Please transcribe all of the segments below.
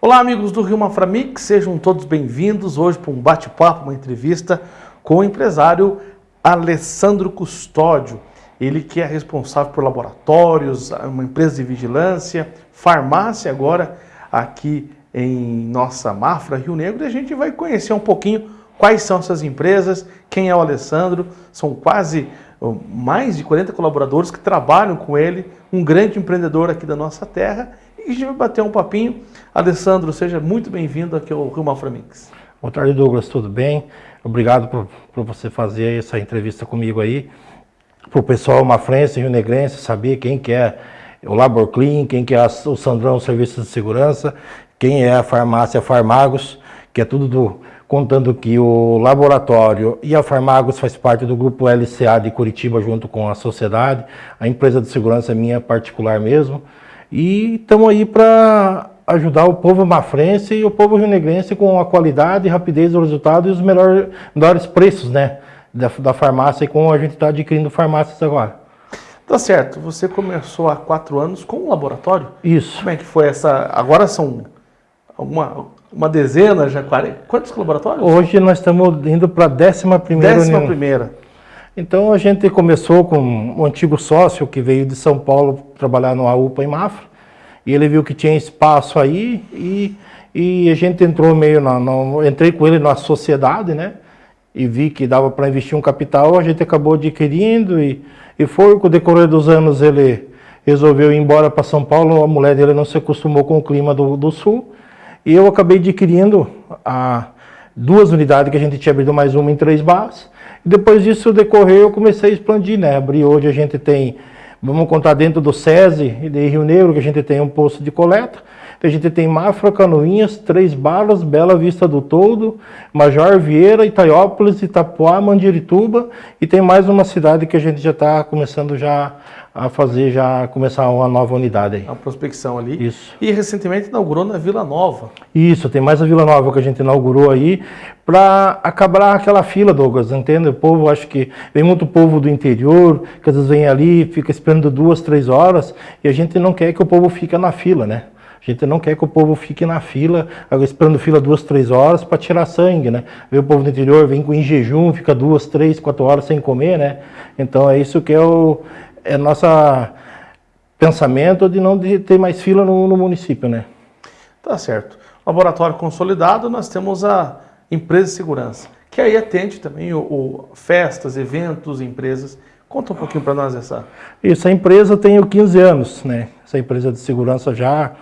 Olá, amigos do Rio Maframix, sejam todos bem-vindos hoje para um bate-papo, uma entrevista com o empresário Alessandro Custódio. Ele que é responsável por laboratórios, uma empresa de vigilância, farmácia agora aqui em nossa Mafra, Rio Negro, e a gente vai conhecer um pouquinho quais são essas empresas, quem é o Alessandro, são quase mais de 40 colaboradores que trabalham com ele, um grande empreendedor aqui da nossa terra, e a gente vai bater um papinho. Alessandro, seja muito bem-vindo aqui ao Rio Maframix. Boa tarde, Douglas, tudo bem? Obrigado por, por você fazer essa entrevista comigo aí. Para o pessoal mafrense, rio negrense, saber quem que é o Labor Clean, quem que é o Sandrão Serviços de Segurança, quem é a farmácia Farmagos, que é tudo do, contando que o laboratório e a Farmagos faz parte do grupo LCA de Curitiba junto com a sociedade, a empresa de segurança é minha particular mesmo, e estamos aí para ajudar o povo mafrense e o povo rionegrense com a qualidade, rapidez do resultado e os melhores, melhores preços né, da, da farmácia e como a gente está adquirindo farmácias agora. Tá certo, você começou há quatro anos com um laboratório? Isso. Como é que foi essa, agora são alguma, uma dezena, já 40, quantos laboratórios? Hoje nós estamos indo para a décima primeira Décima primeira. Então a gente começou com um antigo sócio que veio de São Paulo trabalhar no AUPA em Mafra, e ele viu que tinha espaço aí e, e a gente entrou meio na, na, entrei com ele na sociedade, né? E vi que dava para investir um capital, a gente acabou adquirindo e, e foi com o decorrer dos anos ele resolveu ir embora para São Paulo, a mulher dele não se acostumou com o clima do, do sul e eu acabei adquirindo a, duas unidades que a gente tinha abrido mais uma em Três Barras. Depois disso decorrer eu comecei a expandir, né? Abri hoje a gente tem Vamos contar dentro do SESI de Rio Negro, que a gente tem um posto de coleta. A gente tem Mafra, Canoinhas, Três Balas, Bela Vista do Todo, Major Vieira, Itaiópolis, Itapuá, Mandirituba. E tem mais uma cidade que a gente já está começando já a fazer, já começar uma nova unidade aí. A prospecção ali. Isso. E recentemente inaugurou na Vila Nova. Isso, tem mais a Vila Nova que a gente inaugurou aí para acabar aquela fila, Douglas, entende? O povo, acho que vem muito povo do interior, que às vezes vem ali, fica esperando duas, três horas, e a gente não quer que o povo fique na fila, né? A gente não quer que o povo fique na fila, esperando fila duas, três horas para tirar sangue, né? Vê o povo do interior, vem em jejum, fica duas, três, quatro horas sem comer, né? Então é isso que é o, é nosso pensamento de não ter mais fila no, no município, né? Tá certo. Laboratório consolidado, nós temos a empresa de segurança, que aí atende também o, o festas, eventos, empresas. Conta um pouquinho para nós essa. Isso, a empresa tem 15 anos, né? Essa empresa de segurança já,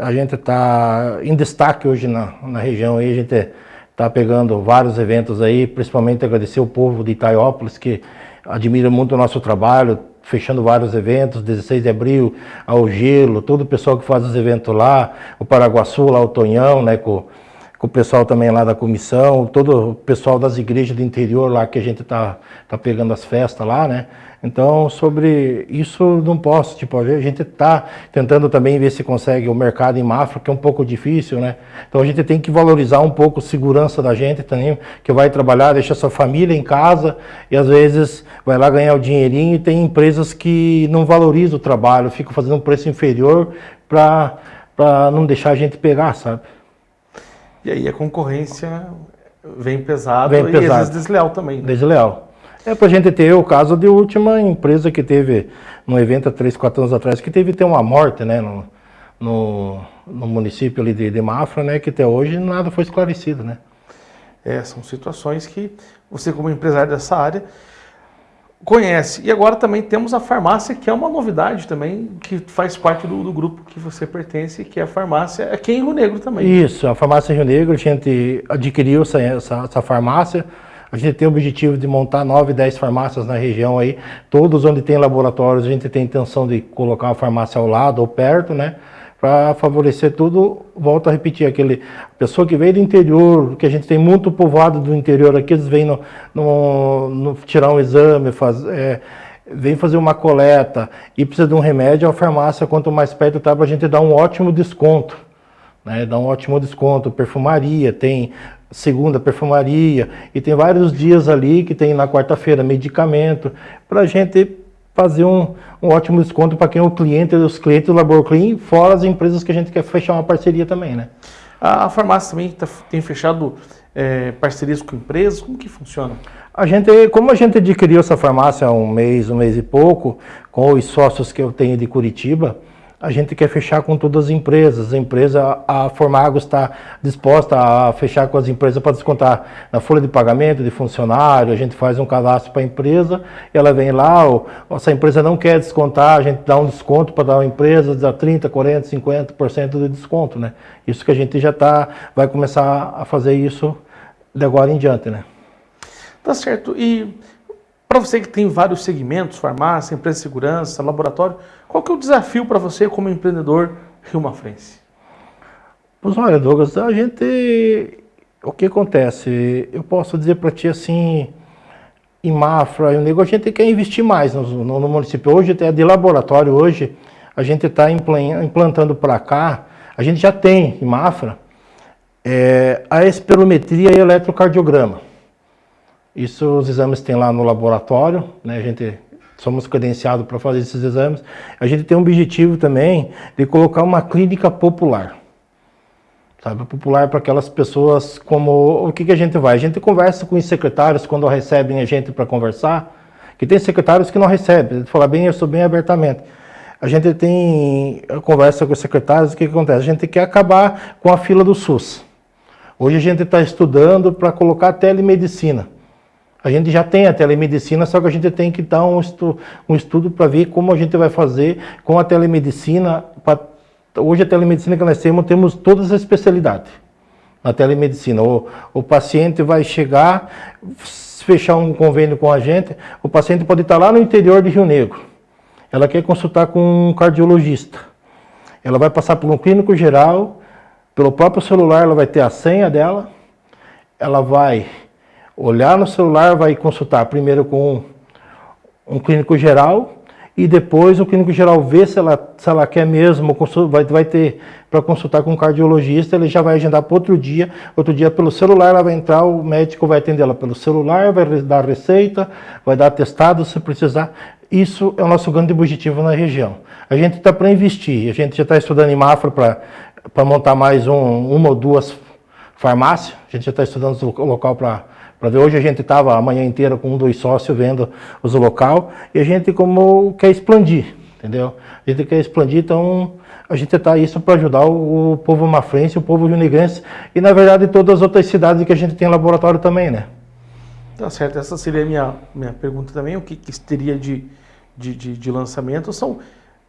a gente está em destaque hoje na, na região, aí a gente está pegando vários eventos aí, principalmente agradecer o povo de Itaiópolis, que admira muito o nosso trabalho, fechando vários eventos, 16 de abril, ao Gelo, todo o pessoal que faz os eventos lá, o Paraguaçu, lá o Tonhão, né, com, com o pessoal também lá da comissão, todo o pessoal das igrejas do interior lá que a gente tá, tá pegando as festas lá, né, então, sobre isso não posso, tipo, a gente está tentando também ver se consegue o mercado em Mafra, que é um pouco difícil, né? Então a gente tem que valorizar um pouco a segurança da gente também, que vai trabalhar, deixa sua família em casa e às vezes vai lá ganhar o dinheirinho e tem empresas que não valorizam o trabalho, ficam fazendo um preço inferior para não deixar a gente pegar, sabe? E aí a concorrência vem pesada vem e pesado. às vezes desleal também. Né? Desleal. É para a gente ter o caso de última empresa que teve, num evento há 3, 4 anos atrás, que teve ter uma morte né, no, no, no município ali de, de, Mafra, né, que até hoje nada foi esclarecido. Né? É, são situações que você como empresário dessa área conhece. E agora também temos a farmácia, que é uma novidade também, que faz parte do, do grupo que você pertence, que é a farmácia aqui em Rio Negro também. Isso, a farmácia Rio Negro, a gente adquiriu essa, essa, essa farmácia, a gente tem o objetivo de montar 9, 10 farmácias na região aí, todos onde tem laboratórios, a gente tem a intenção de colocar uma farmácia ao lado ou perto, né? Para favorecer tudo, volto a repetir, aquele pessoa que veio do interior, que a gente tem muito povoado do interior aqui, eles vêm no, no, no tirar um exame, faz, é, vem fazer uma coleta e precisa de um remédio, a farmácia, quanto mais perto está, para a gente dar um ótimo desconto. Né, dá um ótimo desconto, perfumaria, tem segunda perfumaria, e tem vários dias ali que tem na quarta-feira medicamento, para a gente fazer um, um ótimo desconto para quem é o cliente, os clientes do Labor Clean, fora as empresas que a gente quer fechar uma parceria também, né? A farmácia também tá, tem fechado é, parcerias com empresas, como que funciona? A gente, como a gente adquiriu essa farmácia há um mês, um mês e pouco, com os sócios que eu tenho de Curitiba, a gente quer fechar com todas as empresas. A empresa, a Formagos está disposta a fechar com as empresas para descontar na folha de pagamento de funcionário, a gente faz um cadastro para a empresa, ela vem lá, ou, se a empresa não quer descontar, a gente dá um desconto para dar uma empresa, dá 30%, 40%, 50% de desconto, né? Isso que a gente já tá, vai começar a fazer isso de agora em diante, né? Tá certo. E para você que tem vários segmentos, farmácia, empresa de segurança, laboratório, qual que é o desafio para você como empreendedor Rio Mafrense? Pois olha, Douglas, a gente... O que acontece? Eu posso dizer para ti assim, em Mafra, o negócio, a gente quer investir mais no, no, no município. Hoje, até de laboratório, hoje, a gente está implantando para cá, a gente já tem em Mafra, é, a espirometria e eletrocardiograma. Isso os exames tem lá no laboratório, né? A gente somos credenciados para fazer esses exames. A gente tem um objetivo também de colocar uma clínica popular. Sabe, popular para aquelas pessoas como... O que, que a gente vai? A gente conversa com os secretários quando recebem a gente para conversar, que tem secretários que não recebem. Falar bem, eu sou bem abertamente. A gente tem conversa com os secretários, o que, que acontece? A gente quer acabar com a fila do SUS. Hoje a gente está estudando para colocar telemedicina. A gente já tem a telemedicina, só que a gente tem que dar um, estu um estudo para ver como a gente vai fazer com a telemedicina. Pra... Hoje a telemedicina que nós temos, temos todas as especialidades na telemedicina. O, o paciente vai chegar, fechar um convênio com a gente, o paciente pode estar lá no interior de Rio Negro. Ela quer consultar com um cardiologista. Ela vai passar por um clínico geral, pelo próprio celular ela vai ter a senha dela, ela vai olhar no celular, vai consultar primeiro com um clínico geral e depois o clínico geral vê se ela, se ela quer mesmo, vai, vai ter para consultar com um cardiologista, ele já vai agendar para outro dia, outro dia pelo celular ela vai entrar, o médico vai atender ela pelo celular, vai dar receita, vai dar atestado se precisar. Isso é o nosso grande objetivo na região. A gente está para investir, a gente já está estudando em Mafra para montar mais um, uma ou duas farmácias, a gente já está estudando o local para para ver, hoje a gente estava a manhã inteira com um dos sócios vendo os local e a gente como quer expandir, entendeu? A gente quer expandir, então a gente está isso para ajudar o, o, povo mafrense, o povo rio-negrense e na verdade todas as outras cidades que a gente tem laboratório também, né? Tá certo, essa seria a minha, minha pergunta também, o que, que teria de, de, de, de lançamento, são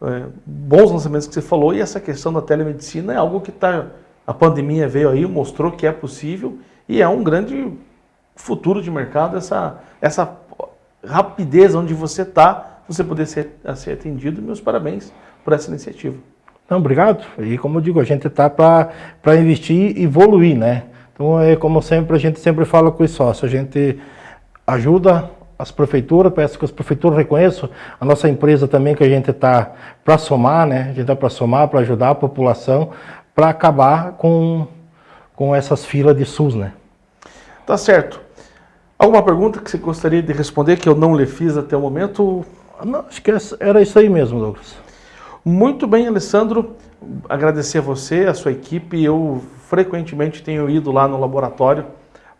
é, bons lançamentos que você falou e essa questão da telemedicina é algo que está, a pandemia veio aí, mostrou que é possível e é um grande futuro de mercado, essa, essa rapidez onde você está, você poder ser, ser atendido. Meus parabéns por essa iniciativa. Não, obrigado. E como eu digo, a gente está para investir e evoluir, né? Então, é como sempre, a gente sempre fala com os sócios, a gente ajuda as prefeituras, peço que as prefeituras reconheçam a nossa empresa também, que a gente está para somar, né? A gente está para somar, para ajudar a população, para acabar com, com essas filas de SUS, né? Tá certo. Alguma pergunta que você gostaria de responder que eu não lhe fiz até o momento? Não, acho que era isso aí mesmo, Douglas. Muito bem, Alessandro. Agradecer a você, a sua equipe. Eu frequentemente tenho ido lá no laboratório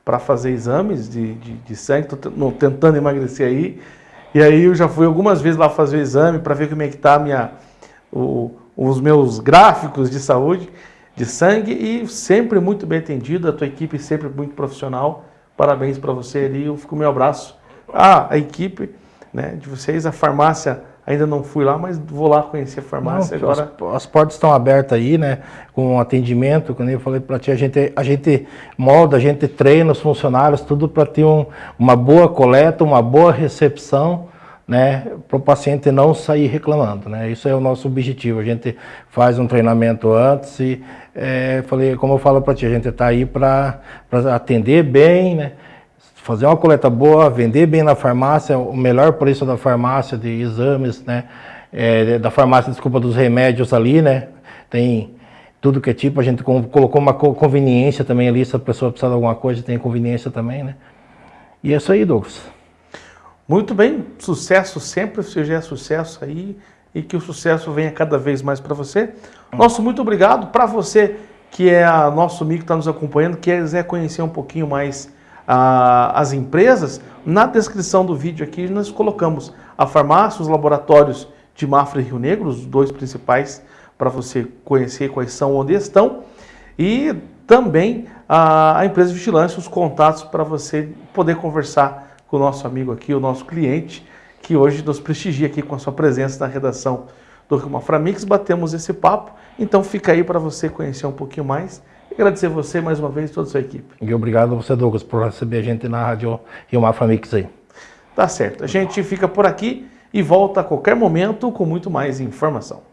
para fazer exames de, de, de sangue, estou tentando emagrecer aí. E aí eu já fui algumas vezes lá fazer o exame para ver como é que está minha, o, os meus gráficos de saúde, de sangue, e sempre muito bem atendido, a tua equipe sempre muito profissional. Parabéns para você ali, eu fico meu abraço. Ah, a equipe né, de vocês, a farmácia, ainda não fui lá, mas vou lá conhecer a farmácia não, agora. As, as, portas estão abertas aí, né, com atendimento, como eu falei para ti, a gente, a gente molda, a gente treina os funcionários, tudo para ter um, uma boa coleta, uma boa recepção, né, para o paciente não sair reclamando, né, isso é o nosso objetivo, a gente faz um treinamento antes e, é, falei, como eu falo para ti, a gente está aí para atender bem, né, fazer uma coleta boa, vender bem na farmácia, o melhor preço da farmácia de exames, né, é, da farmácia, desculpa, dos remédios ali, né, tem tudo que é tipo, a gente colocou uma conveniência também ali, se a pessoa precisar de alguma coisa, tem conveniência também, né, e é isso aí, Douglas. Muito bem, sucesso sempre, seja é sucesso aí e que o sucesso venha cada vez mais para você. Nosso muito obrigado para você que é nosso amigo que está nos acompanhando, que quiser conhecer um pouquinho mais as empresas, na descrição do vídeo aqui nós colocamos a farmácia, os laboratórios de Mafra e Rio Negro, os dois principais para você conhecer quais são, onde estão, e também a, a empresa de vigilância, os contatos para você poder conversar com o nosso amigo aqui, o nosso cliente, que hoje nos prestigia aqui com a sua presença na redação do Rio Mafra Mix, batemos esse papo, então fica aí para você conhecer um pouquinho mais e agradecer você mais uma vez e toda a sua equipe. E obrigado a você, Douglas, por receber a gente na Rádio Rio Mafra Mix aí. Tá certo, a gente fica por aqui e volta a qualquer momento com muito mais informação.